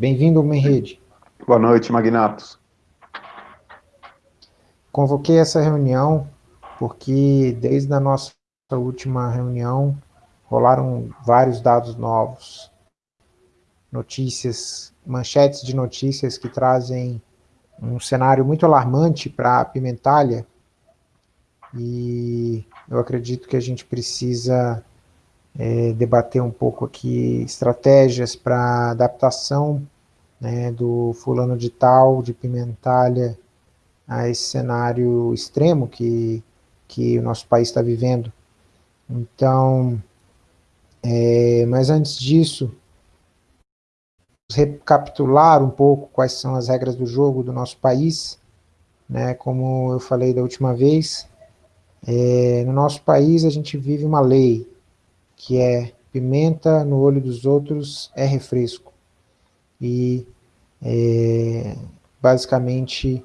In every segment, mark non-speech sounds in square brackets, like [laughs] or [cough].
Bem-vindo ao Rede. Boa noite, Magnatos. Convoquei essa reunião porque desde a nossa última reunião rolaram vários dados novos, notícias, manchetes de notícias que trazem um cenário muito alarmante para a Pimentalha e eu acredito que a gente precisa é, debater um pouco aqui estratégias para adaptação né, do fulano de tal, de Pimentalha, a esse cenário extremo que, que o nosso país está vivendo. Então, é, mas antes disso, recapitular um pouco quais são as regras do jogo do nosso país, né, como eu falei da última vez, é, no nosso país a gente vive uma lei, que é pimenta no olho dos outros é refresco. E é, basicamente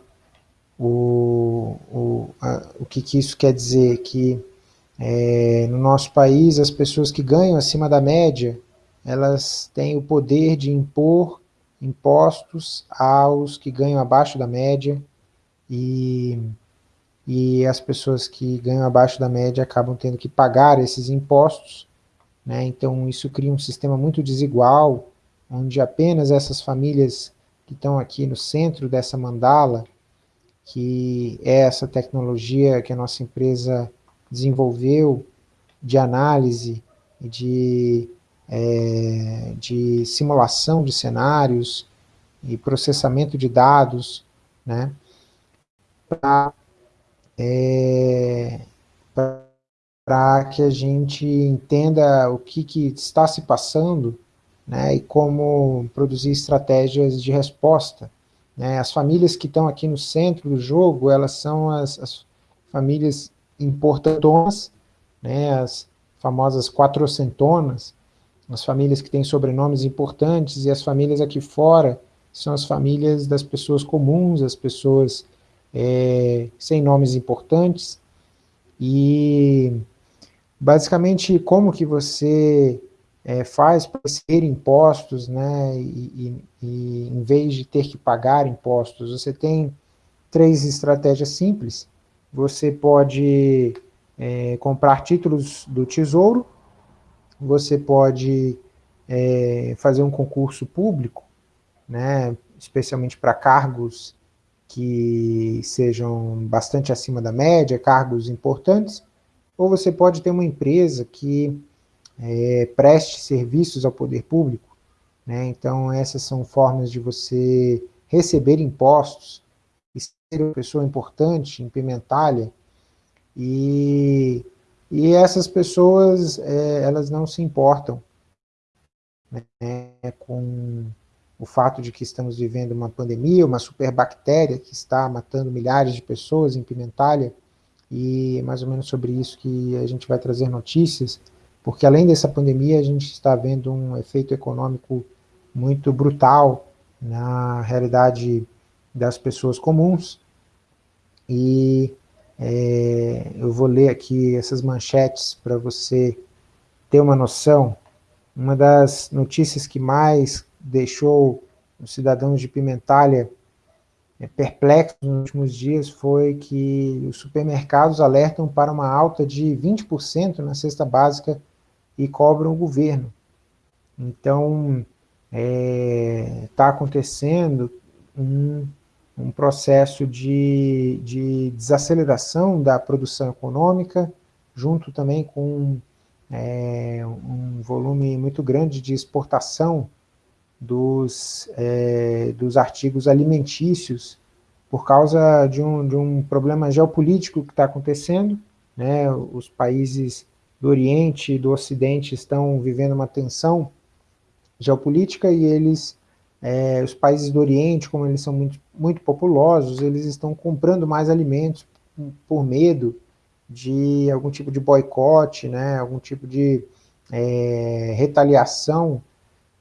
o, o, a, o que, que, isso quer dizer? Que é, no nosso país as pessoas que ganham acima da média, elas têm o poder de impor impostos aos que ganham abaixo da média e, e as pessoas que ganham abaixo da média acabam tendo que pagar esses impostos né? Então isso cria um sistema muito desigual, onde apenas essas famílias que estão aqui no centro dessa mandala, que é essa tecnologia que a nossa empresa desenvolveu de análise de, é, de simulação de cenários e processamento de dados, né, para é, para que a gente entenda o que, que está se passando né, e como produzir estratégias de resposta. Né. As famílias que estão aqui no centro do jogo, elas são as, as famílias importantonas, né, as famosas quatrocentonas, as famílias que têm sobrenomes importantes, e as famílias aqui fora são as famílias das pessoas comuns, as pessoas é, sem nomes importantes, e basicamente como que você é, faz para ser impostos, né, e, e, e, em vez de ter que pagar impostos, você tem três estratégias simples, você pode é, comprar títulos do Tesouro, você pode é, fazer um concurso público, né, especialmente para cargos que sejam bastante acima da média, cargos importantes, ou você pode ter uma empresa que é, preste serviços ao poder público, né? então essas são formas de você receber impostos e ser uma pessoa importante em Pimentalha, e, e essas pessoas, é, elas não se importam né, com o fato de que estamos vivendo uma pandemia, uma superbactéria que está matando milhares de pessoas em Pimentalha, e é mais ou menos sobre isso que a gente vai trazer notícias, porque além dessa pandemia a gente está vendo um efeito econômico muito brutal na realidade das pessoas comuns, e é, eu vou ler aqui essas manchetes para você ter uma noção. Uma das notícias que mais deixou os cidadãos de Pimentalha perplexo nos últimos dias foi que os supermercados alertam para uma alta de 20% na cesta básica e cobram o governo. Então, está é, tá acontecendo um, um processo de, de, desaceleração da produção econômica, junto também com é, um volume muito grande de exportação dos, é, dos artigos alimentícios por causa de um, de um problema geopolítico que está acontecendo, né, os países do Oriente e do Ocidente estão vivendo uma tensão geopolítica e eles, é, os países do Oriente, como eles são muito, muito populosos, eles estão comprando mais alimentos por medo de algum tipo de boicote, né, algum tipo de é, retaliação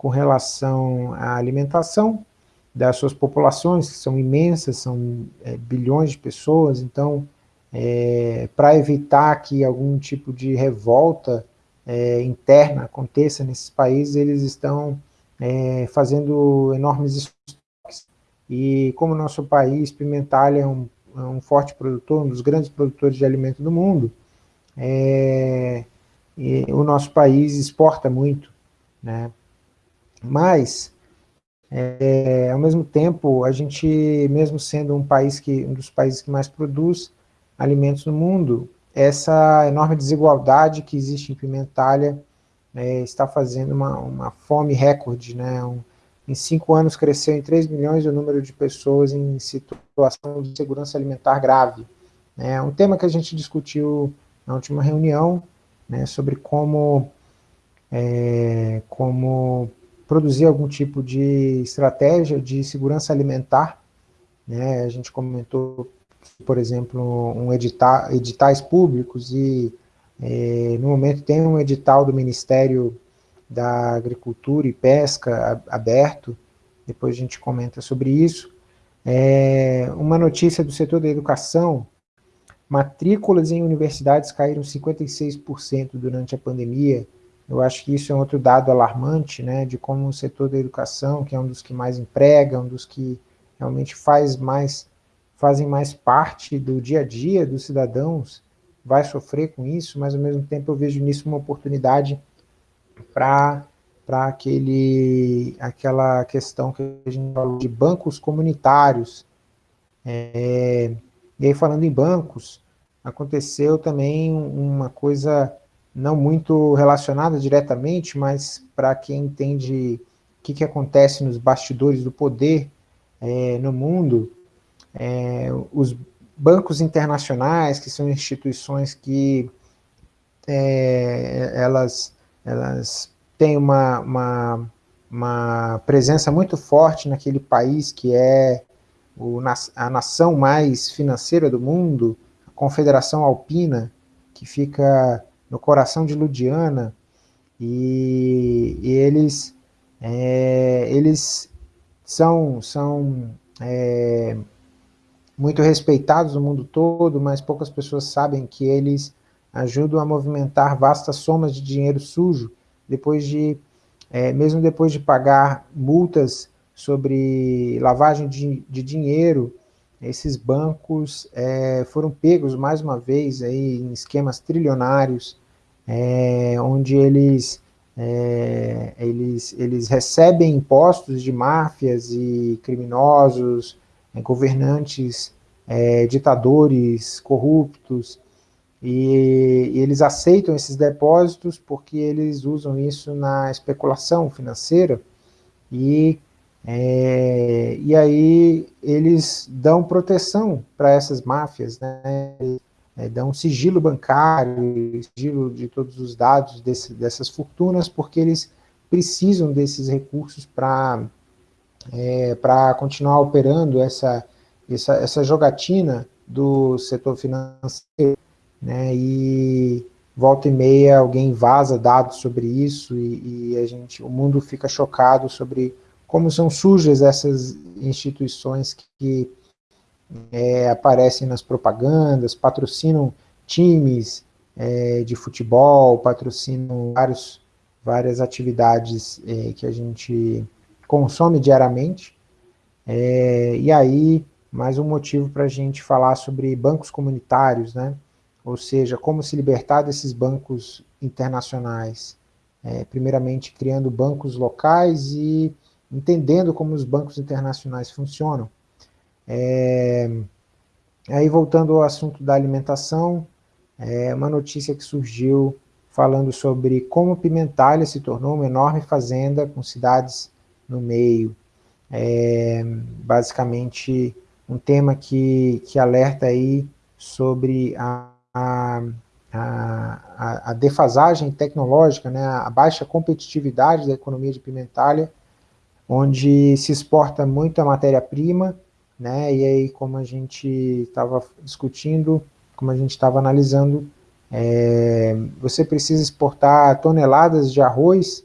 com relação à alimentação das suas populações, que são imensas, são é, bilhões de pessoas, então, é, para evitar que algum tipo de revolta é, interna aconteça nesses países, eles estão é, fazendo enormes estoques. E como nosso país, Pimentalha, é um, é um forte produtor, um dos grandes produtores de alimento do mundo, é, o nosso país exporta muito, né? Mas, é, ao mesmo tempo, a gente, mesmo sendo um país que, um dos países que mais produz alimentos no mundo, essa enorme desigualdade que existe em Pimentalha é, está fazendo uma, uma fome recorde, né? Um, em cinco anos cresceu em 3 milhões o número de pessoas em situação de segurança alimentar grave. É um tema que a gente discutiu na última reunião, né, sobre como, é, como produzir algum tipo de estratégia de segurança alimentar. Né, a gente comentou, por exemplo, um editar, editais públicos e é, no momento tem um edital do Ministério da Agricultura e Pesca aberto, depois a gente comenta sobre isso. É, uma notícia do setor da educação, matrículas em universidades caíram 56% durante a pandemia, eu acho que isso é outro dado alarmante, né, de como o setor da educação, que é um dos que mais emprega, um dos que realmente faz mais, fazem mais parte do dia a dia dos cidadãos, vai sofrer com isso, mas ao mesmo tempo eu vejo nisso uma oportunidade para aquela questão que a gente falou de bancos comunitários. É, e aí falando em bancos, aconteceu também uma coisa não muito relacionada diretamente, mas para quem entende o que, que acontece nos bastidores do poder é, no mundo, é, os bancos internacionais, que são instituições que é, elas, elas têm uma, uma, uma, presença muito forte naquele país que é o, a nação mais financeira do mundo, a Confederação Alpina, que fica no coração de Ludiana, e, e eles, é, eles são, são é, muito respeitados no mundo todo, mas poucas pessoas sabem que eles ajudam a movimentar vastas somas de dinheiro sujo, depois de, é, mesmo depois de pagar multas sobre lavagem de, de dinheiro, esses bancos é, foram pegos mais uma vez aí em esquemas trilionários, é, onde eles, é, eles, eles recebem impostos de máfias e criminosos, é, governantes, é, ditadores corruptos, e, e, eles aceitam esses depósitos porque eles usam isso na especulação financeira, e, é, e aí eles dão proteção para essas máfias, né? É, dão sigilo bancário, sigilo de todos os dados desse, dessas fortunas, porque eles precisam desses recursos para é, continuar operando essa, essa, essa jogatina do setor financeiro, né, e volta e meia alguém vaza dados sobre isso e, e, a gente, o mundo fica chocado sobre como são sujas essas instituições que, que é, aparecem nas propagandas, patrocinam times é, de futebol, patrocinam vários, várias atividades é, que a gente consome diariamente. É, e aí, mais um motivo para a gente falar sobre bancos comunitários, né? ou seja, como se libertar desses bancos internacionais. É, primeiramente, criando bancos locais e entendendo como os bancos internacionais funcionam. É, aí, voltando ao assunto da alimentação, é uma notícia que surgiu falando sobre como Pimentalha se tornou uma enorme fazenda com cidades no meio. É, basicamente, um tema que, que alerta aí sobre a, a, a, a defasagem tecnológica, né, a baixa competitividade da economia de Pimentalha, onde se exporta muita matéria-prima, né, e aí como a gente estava discutindo, como a gente estava analisando, é, você precisa exportar toneladas de arroz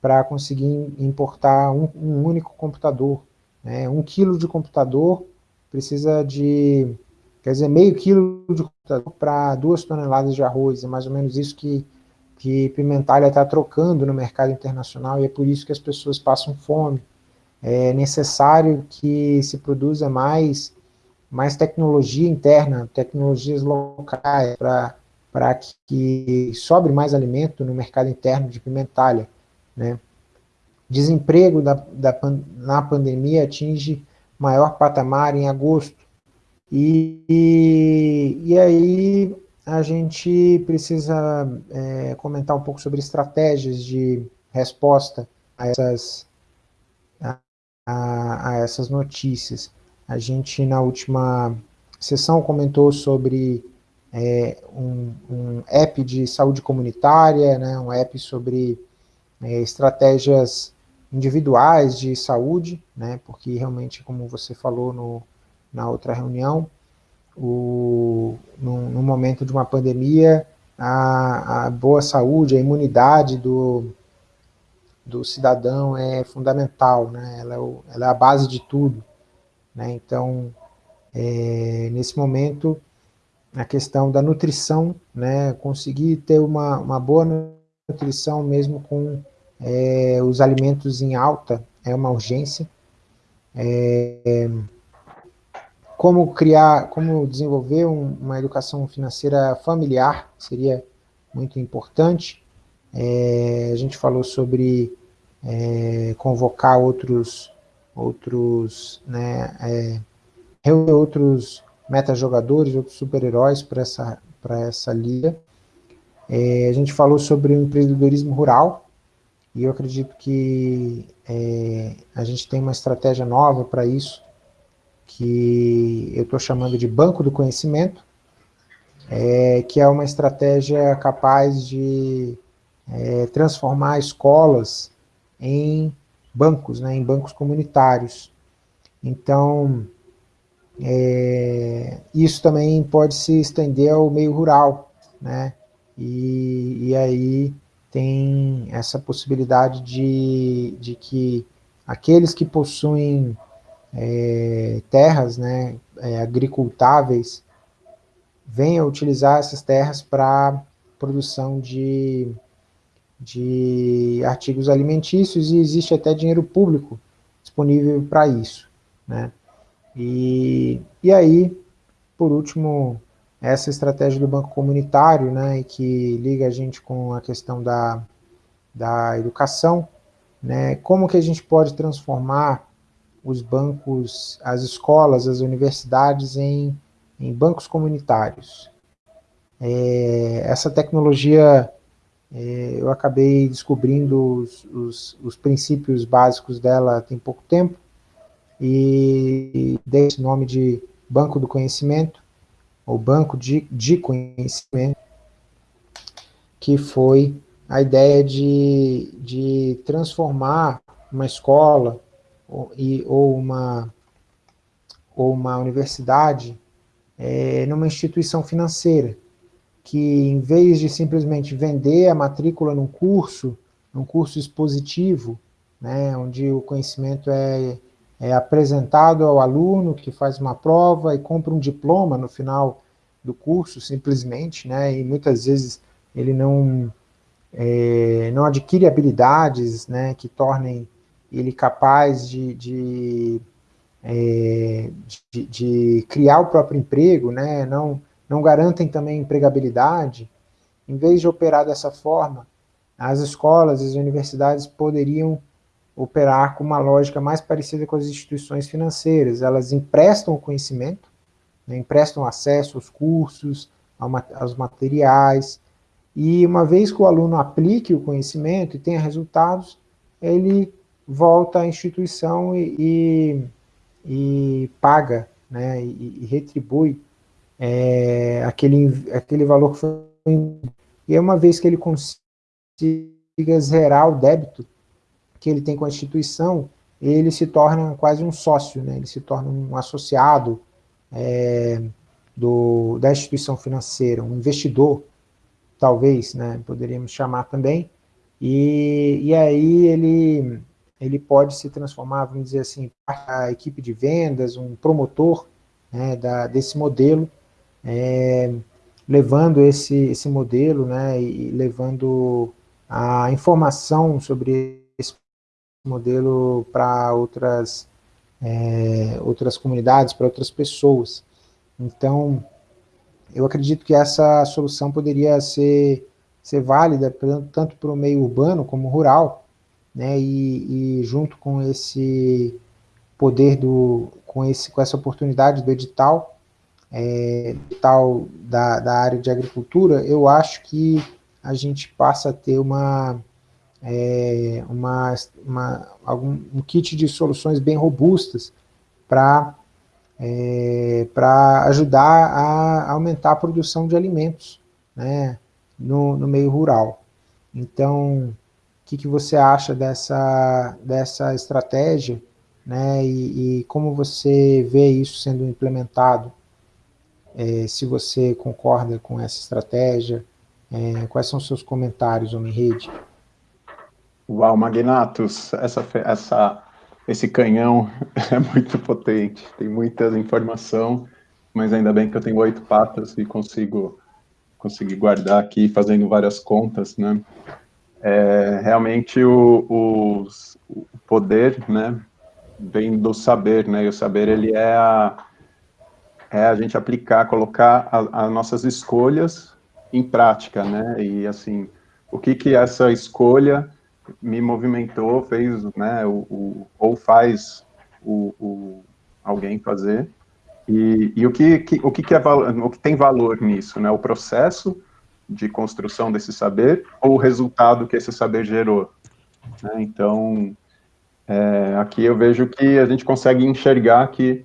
para conseguir importar um, um único computador. Né? Um quilo de computador precisa de, quer dizer, meio quilo de computador para duas toneladas de arroz, é mais ou menos isso que que Pimentalha está trocando no mercado internacional e é por isso que as pessoas passam fome. É necessário que se produza mais, mais tecnologia interna, tecnologias locais, para que sobre mais alimento no mercado interno de Pimentalha. Né? Desemprego da, da, na pandemia atinge maior patamar em agosto. E, e, e aí a gente precisa é, comentar um pouco sobre estratégias de resposta a essas, a, essas notícias. A gente, na última sessão, comentou sobre é, um, um, app de saúde comunitária, né, um app sobre é, estratégias individuais de saúde, né, porque realmente, como você falou no, na outra reunião, o, no, no, momento de uma pandemia, a, a, boa saúde, a imunidade do, do cidadão é fundamental, né? ela, é o, ela é a base de tudo. Né? Então, é, nesse momento, a questão da nutrição, né? conseguir ter uma, uma boa nutrição mesmo com é, os alimentos em alta é uma urgência. É, como criar, como desenvolver um, uma educação financeira familiar, seria muito importante. É, a gente falou sobre é, convocar outros, outros, né, é, reunir outros metajogadores, outros super-heróis para essa, essa liga. É, a gente falou sobre o empreendedorismo rural, e eu acredito que é, a gente tem uma estratégia nova para isso, que eu estou chamando de Banco do Conhecimento, é, que é uma estratégia capaz de é, transformar escolas em bancos, né, em bancos comunitários. Então, é, isso também pode se estender ao meio rural, né, e, e aí tem essa possibilidade de, de que aqueles que possuem é, terras né, é, agricultáveis venham utilizar essas terras para produção de, de artigos alimentícios e existe até dinheiro público disponível para isso. Né? E, e aí, por último, essa estratégia do banco comunitário, né, que liga a gente com a questão da, da educação, né, como que a gente pode transformar os bancos, as escolas, as universidades em, em bancos comunitários. É, essa tecnologia, eu acabei descobrindo os, os, os, princípios básicos dela tem pouco tempo, e dei esse nome de Banco do Conhecimento, ou Banco de, de Conhecimento, que foi a ideia de, de transformar uma escola ou, e, ou, uma, ou uma universidade é, numa instituição financeira, que em vez de simplesmente vender a matrícula num curso, num curso expositivo, né, onde o conhecimento é, é apresentado ao aluno que faz uma prova e compra um diploma no final do curso, simplesmente, né, e muitas vezes ele não, é, não adquire habilidades né, que tornem ele capaz de, de, é, de, de, criar o próprio emprego, né, não, não garantem também empregabilidade, em vez de operar dessa forma, as escolas, as universidades poderiam operar com uma lógica mais parecida com as instituições financeiras. Elas emprestam o conhecimento, né, emprestam acesso aos cursos, aos materiais, e uma vez que o aluno aplique o conhecimento e tenha resultados, ele volta à instituição e, e, e paga, né, e, e retribui é, aquele, aquele valor que foi... E uma vez que ele consiga zerar o débito que ele tem com a instituição, ele se torna quase um sócio, né, ele se torna um associado é, do, da instituição financeira, um investidor, talvez, né, poderíamos chamar também, e, e aí ele ele pode se transformar, vamos dizer assim, a equipe de vendas, um promotor né, da, desse modelo, é, levando esse, esse modelo, né, e levando a informação sobre esse modelo para outras, é, outras comunidades, para outras pessoas. Então, eu acredito que essa solução poderia ser, ser válida tanto para o meio urbano como rural, né, e, e junto com esse poder do, com, esse, com essa oportunidade do edital, é, edital da, da área de agricultura, eu acho que a gente passa a ter uma, é, uma, uma, algum, um kit de soluções bem robustas para é, para ajudar a aumentar a produção de alimentos né, no, no meio rural. Então, o que, que você acha dessa, dessa estratégia né, e, e como você vê isso sendo implementado? É, se você concorda com essa estratégia, é, quais são os seus comentários, Homem Rede? Uau, Magnatos, essa, essa esse canhão [laughs] é muito potente, tem muita informação, mas ainda bem que eu tenho oito patas e consigo conseguir guardar aqui fazendo várias contas, né? É, realmente o, o, o, poder, né, vem do saber, né? E o saber ele é a, é a gente aplicar, colocar as nossas escolhas em prática, né? E assim, o que que essa escolha me movimentou, fez, né, o, o ou faz o, o, alguém fazer, e, e o, que, que, o que, que é o que tem valor nisso, né, o processo de construção desse saber ou o resultado que esse saber gerou. Né? Então, é, aqui eu vejo que a gente consegue enxergar que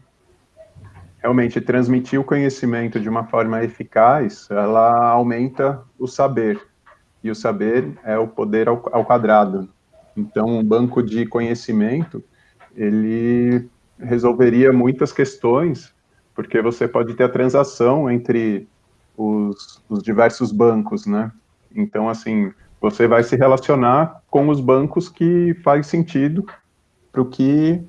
realmente transmitir o conhecimento de uma forma eficaz, ela aumenta o saber, e o saber é o poder ao, ao quadrado. Então, um banco de conhecimento, ele resolveria muitas questões, porque você pode ter a transação entre os, os diversos bancos, né? Então, assim, você vai se relacionar com os bancos que faz sentido para o que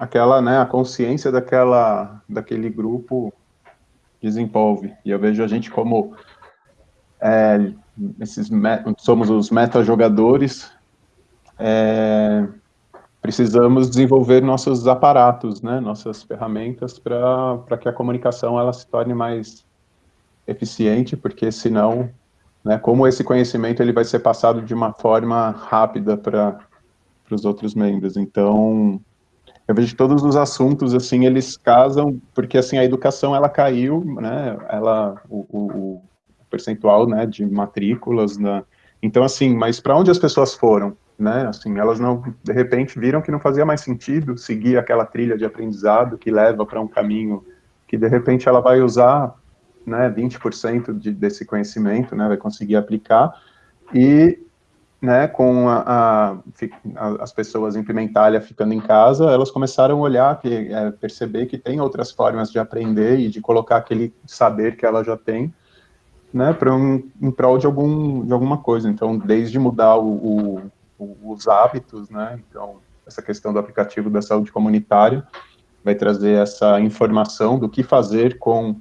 aquela, né, a consciência daquela, daquele grupo desenvolve. E eu vejo a gente como é, esses somos os meta-jogadores, é, precisamos desenvolver nossos aparatos, né, nossas ferramentas para que a comunicação ela se torne mais eficiente, porque senão, né, como esse conhecimento ele vai ser passado de uma forma rápida para os outros membros. Então, eu vejo todos os assuntos, assim, eles casam, porque, assim, a educação, ela caiu, né, ela, o, o, percentual, né, de matrículas, né, então, assim, mas para onde as pessoas foram, né, assim, elas não, de repente, viram que não fazia mais sentido seguir aquela trilha de aprendizado que leva para um caminho que, de repente, ela vai usar, né, 20% de, desse conhecimento, né, vai conseguir aplicar, e, né, com a, a, as pessoas em Pimentalha ficando em casa, elas começaram a olhar, que, é, perceber que tem outras formas de aprender e de colocar aquele saber que ela já tem, né, para um, em prol de, algum, de alguma coisa. Então, desde mudar o, o, os hábitos, né, então, essa questão do aplicativo da saúde comunitária vai trazer essa informação do que fazer com,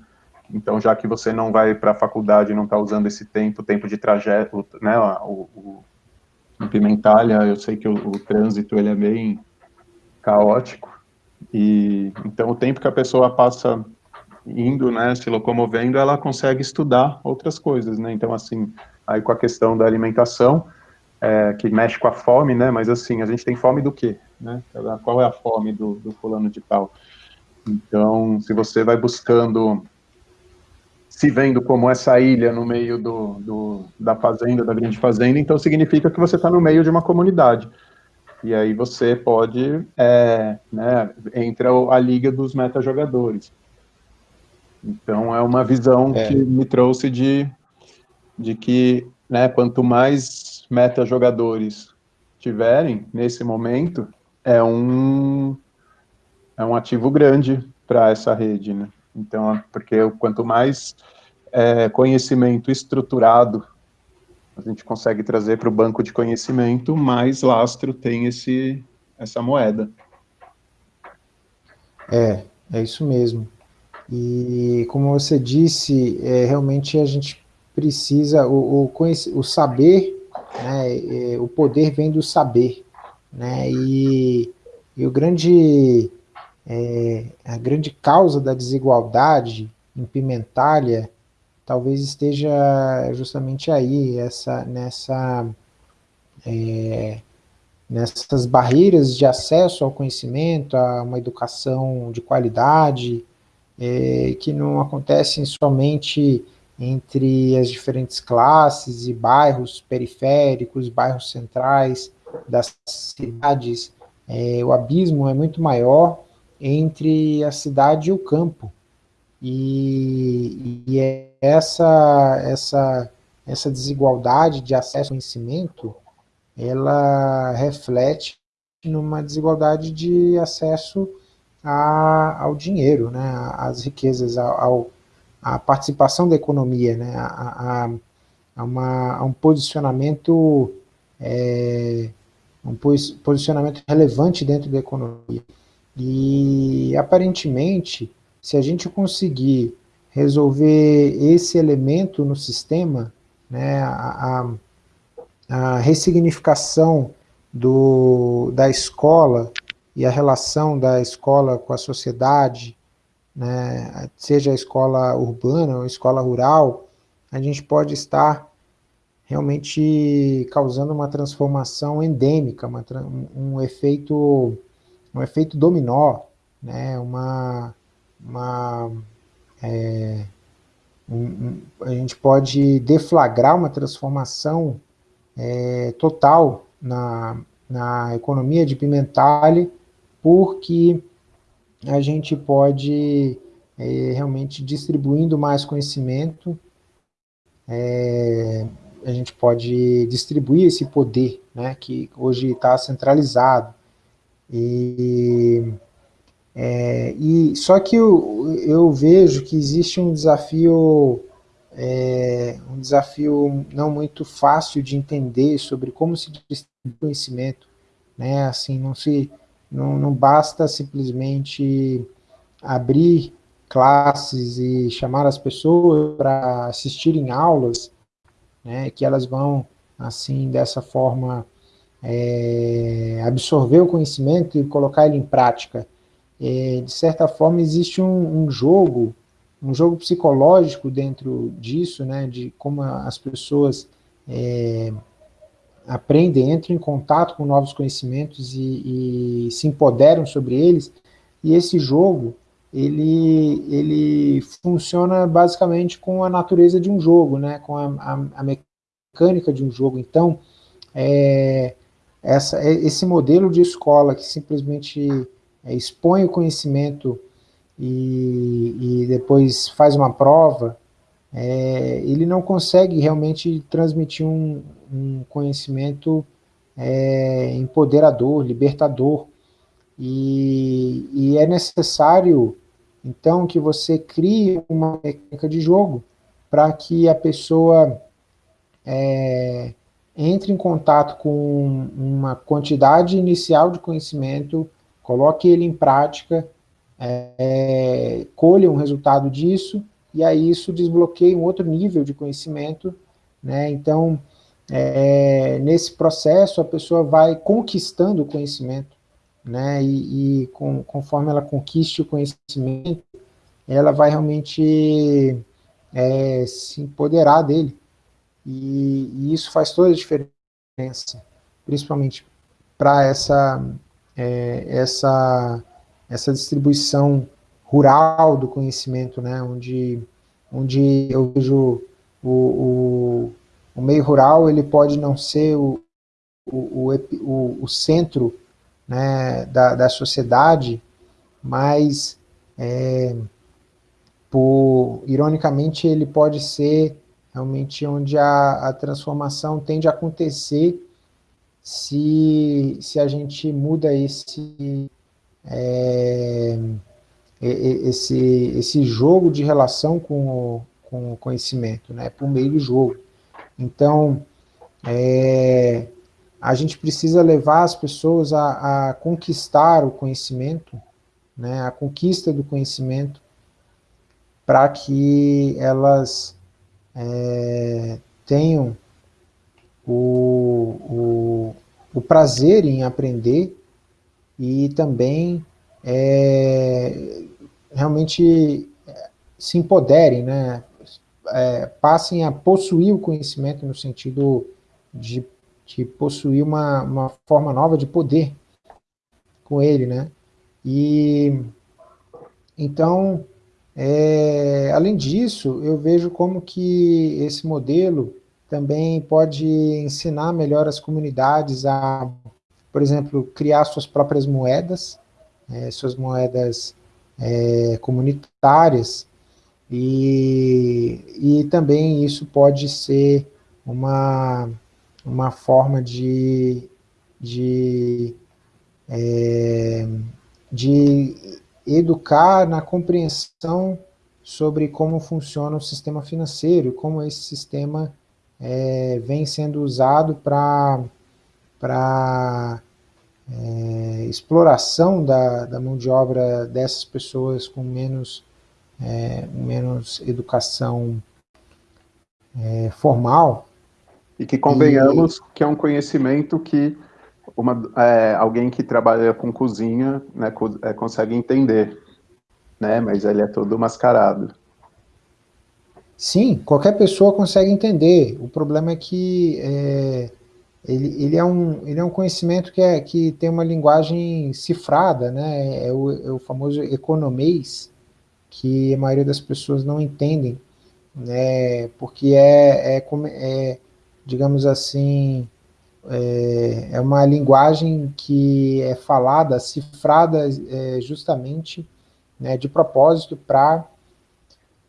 então, já que você não vai para a faculdade, não está usando esse tempo, tempo de trajeto, né, o, o em Pimentalha, eu sei que o, o trânsito, ele é bem caótico, e então o tempo que a pessoa passa indo, né, se locomovendo, ela consegue estudar outras coisas, né, então, assim, aí com a questão da alimentação, é, que mexe com a fome, né, mas assim, a gente tem fome do quê, né, qual é a fome do, do fulano de tal? Então, se você vai buscando, se vendo como essa ilha no meio do, do da fazenda, da grande fazenda, então significa que você está no meio de uma comunidade, e aí você pode, é, né, entra a liga dos meta-jogadores, então, é uma visão é. que me trouxe de, de que, né, quanto mais meta-jogadores tiverem nesse momento, é um, é um ativo grande para essa rede, né? Então, porque quanto mais é, conhecimento estruturado a gente consegue trazer para o banco de conhecimento, mais lastro tem esse, essa moeda. É, é isso mesmo. E, como você disse, é, realmente a gente precisa, o, o, o saber, né, é, o poder vem do saber, né, e, e o grande, é, a grande causa da desigualdade em Pimentália talvez esteja justamente aí, essa, nessa, é, nessas barreiras de acesso ao conhecimento, a uma educação de qualidade, é, que não acontecem somente entre as diferentes classes e bairros periféricos, bairros centrais das cidades, é, o abismo é muito maior entre a cidade e o campo. E, e é essa, essa, essa desigualdade de acesso ao conhecimento, ela reflete numa desigualdade de acesso a, ao dinheiro, né, às riquezas, ao, à participação da economia, né, a, a, a, uma, a um posicionamento é, um posicionamento relevante dentro da economia. E, aparentemente, se a gente conseguir resolver esse elemento no sistema, né, a, a, a ressignificação do, da escola e a relação da escola com a sociedade, né, seja a escola urbana ou a escola rural, a gente pode estar realmente causando uma transformação endêmica, uma, um, efeito, um efeito dominó, né, uma, uma é, um, a gente pode deflagrar uma transformação é, total na, na economia de Pimentale, porque a gente pode é, realmente distribuindo mais conhecimento, é, a gente pode distribuir esse poder, né, que hoje está centralizado. E, é, e só que eu, eu, vejo que existe um desafio, é, um desafio não muito fácil de entender sobre como se distribui conhecimento, né? Assim, não se, não, não basta simplesmente abrir classes e chamar as pessoas para assistirem aulas né, que elas vão, assim, dessa forma, é, absorver o conhecimento e colocar ele em prática. É, de certa forma, existe um, um, jogo, um jogo psicológico dentro disso, né, de como as pessoas é, aprendem, entram em contato com novos conhecimentos e, e se empoderam sobre eles, e esse jogo, ele, ele funciona basicamente com a natureza de um jogo, né, com a, a, a mecânica de um jogo. Então, é, essa, é, esse modelo de escola que simplesmente é, expõe o conhecimento e, e, depois faz uma prova, é, ele não consegue realmente transmitir um, um conhecimento é, empoderador, libertador, e, e é necessário, então, que você crie uma mecânica de jogo para que a pessoa é, entre em contato com uma quantidade inicial de conhecimento, coloque ele em prática, é, colha um resultado disso, e aí isso desbloqueia um outro nível de conhecimento, né? Então, é, nesse processo, a pessoa vai conquistando o conhecimento, né, e, e com, conforme ela conquiste o conhecimento, ela vai realmente é, se empoderar dele, e, e, isso faz toda a diferença, principalmente para essa, é, essa, essa distribuição rural do conhecimento, né, onde, onde eu vejo o, o, o meio rural, ele pode não ser o, o, o, o centro né, da, da sociedade, mas, é, por, ironicamente, ele pode ser realmente onde a, a transformação tende a acontecer se, se a gente muda esse, é, esse, esse jogo de relação com o, com o conhecimento, né, por meio do jogo. Então, é, a gente precisa levar as pessoas a, a conquistar o conhecimento, né, a conquista do conhecimento, para que elas é, tenham o, o, o, prazer em aprender e também é, realmente se empoderem, né? É, passem a possuir o conhecimento no sentido de, de possuir uma, uma forma nova de poder com ele, né? E então, é, além disso, eu vejo como que esse modelo também pode ensinar melhor as comunidades a, por exemplo, criar suas próprias moedas, é, suas moedas é, comunitárias, e, e também isso pode ser uma, uma forma de, de, é, de educar na compreensão sobre como funciona o sistema financeiro, como esse sistema é, vem sendo usado para é, exploração da, da mão de obra dessas pessoas com menos, é, menos educação é, formal. E que convenhamos e... que é um conhecimento que uma, é, alguém que trabalha com cozinha né, é, consegue entender, né, mas ele é todo mascarado. Sim, qualquer pessoa consegue entender. O problema é que é, ele, ele, é um, ele é um conhecimento que, é, que tem uma linguagem cifrada, né? é, o, é o famoso economês, que a maioria das pessoas não entendem, né? porque é, é, é digamos assim, é, é, uma linguagem que é falada, cifrada é, justamente né, de propósito para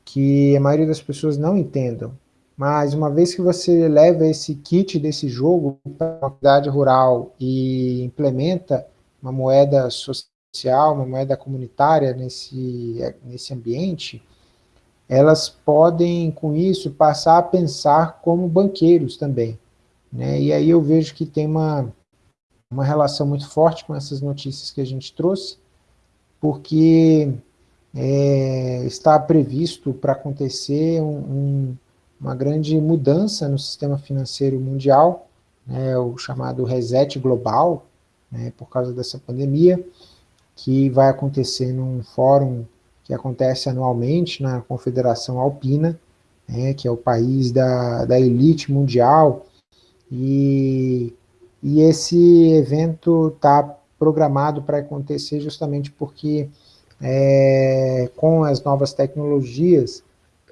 que a maioria das pessoas não entendam. Mas uma vez que você leva esse kit desse jogo para uma cidade rural e implementa uma moeda social, uma moeda comunitária nesse, nesse ambiente, elas podem, com isso, passar a pensar como banqueiros também. Né? E aí eu vejo que tem uma, uma relação muito forte com essas notícias que a gente trouxe, porque é, está previsto para acontecer um, um, uma grande mudança no sistema financeiro mundial, né, o chamado reset global, né, por causa dessa pandemia, que vai acontecer num fórum que acontece anualmente na Confederação Alpina, né, que é o país da, da elite mundial, e, e esse evento está programado para acontecer justamente porque é, com as novas tecnologias,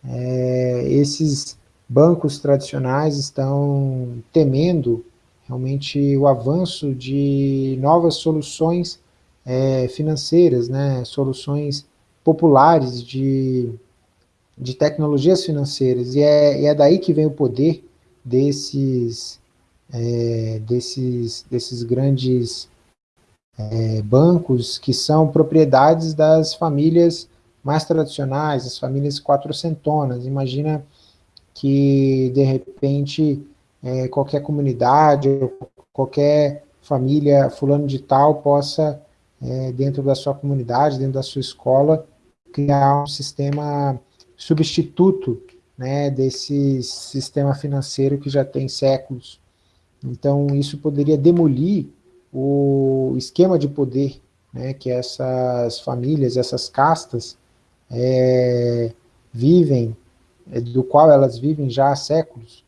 é, esses bancos tradicionais estão temendo realmente o avanço de novas soluções é, financeiras, né, soluções populares de, de tecnologias financeiras, e é, e é daí que vem o poder desses é, desses, desses grandes é, bancos que são propriedades das famílias mais tradicionais, as famílias quatrocentonas. Imagina que, de repente, é, qualquer comunidade, qualquer família fulano de tal possa, é, dentro da sua comunidade, dentro da sua escola, criar um sistema substituto né, desse sistema financeiro que já tem séculos então, isso poderia demolir o esquema de poder né, que essas famílias, essas castas é, vivem, é, do qual elas vivem já há séculos.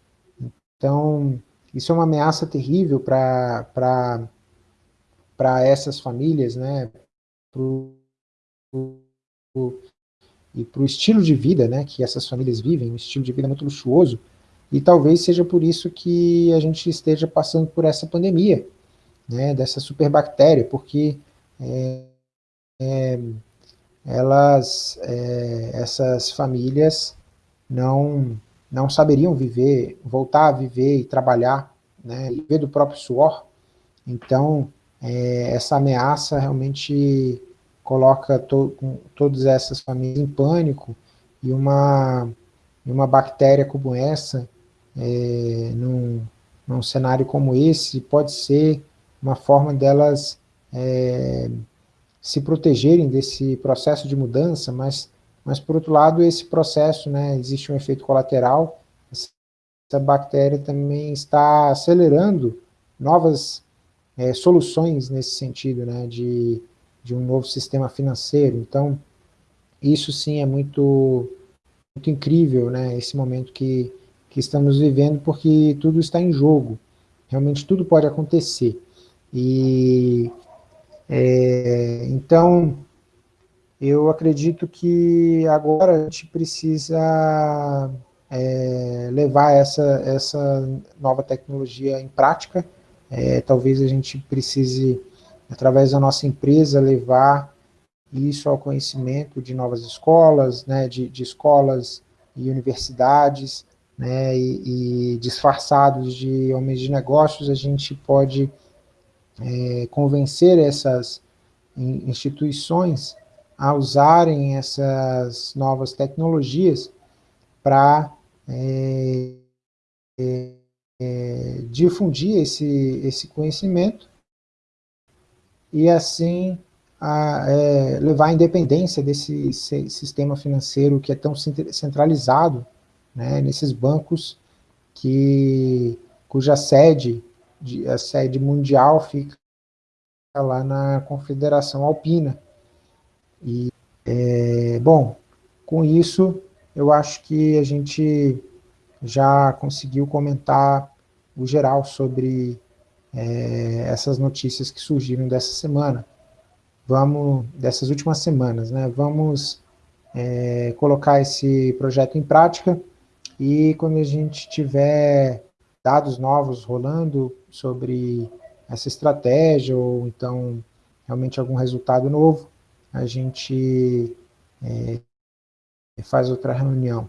Então, isso é uma ameaça terrível para essas famílias, né, pro, pro, e para o estilo de vida né, que essas famílias vivem, um estilo de vida muito luxuoso, e talvez seja por isso que a gente esteja passando por essa pandemia, né, dessa superbactéria, porque é, é, elas, é, essas famílias não, não saberiam viver, voltar a viver e trabalhar, né, viver do próprio suor, então é, essa ameaça realmente coloca to, todas essas famílias em pânico, e uma, uma bactéria como essa, é, num, num cenário como esse, pode ser uma forma delas é, se protegerem desse processo de mudança, mas mas por outro lado, esse processo, né, existe um efeito colateral, essa bactéria também está acelerando novas é, soluções nesse sentido, né, de, de um novo sistema financeiro, então isso sim é muito, muito incrível, né, esse momento que, que estamos vivendo, porque tudo está em jogo, realmente tudo pode acontecer, e é, então eu acredito que agora a gente precisa é, levar essa, essa nova tecnologia em prática. É, talvez a gente precise, através da nossa empresa, levar isso ao conhecimento de novas escolas, né, de, de escolas e universidades, né, e, e, disfarçados de homens de negócios, a gente pode é, convencer essas instituições a usarem essas novas tecnologias para é, é, é, difundir esse, esse conhecimento e assim a, é, levar a independência desse sistema financeiro que é tão centralizado né, nesses bancos que, cuja sede, a sede mundial fica lá na Confederação Alpina, e, é, bom, com isso, eu acho que a gente já conseguiu comentar o geral sobre é, essas notícias que surgiram dessa semana. Vamos, dessas últimas semanas, né? Vamos é, colocar esse projeto em prática e quando a gente tiver dados novos rolando sobre essa estratégia ou então realmente algum resultado novo, a gente é, faz outra reunião.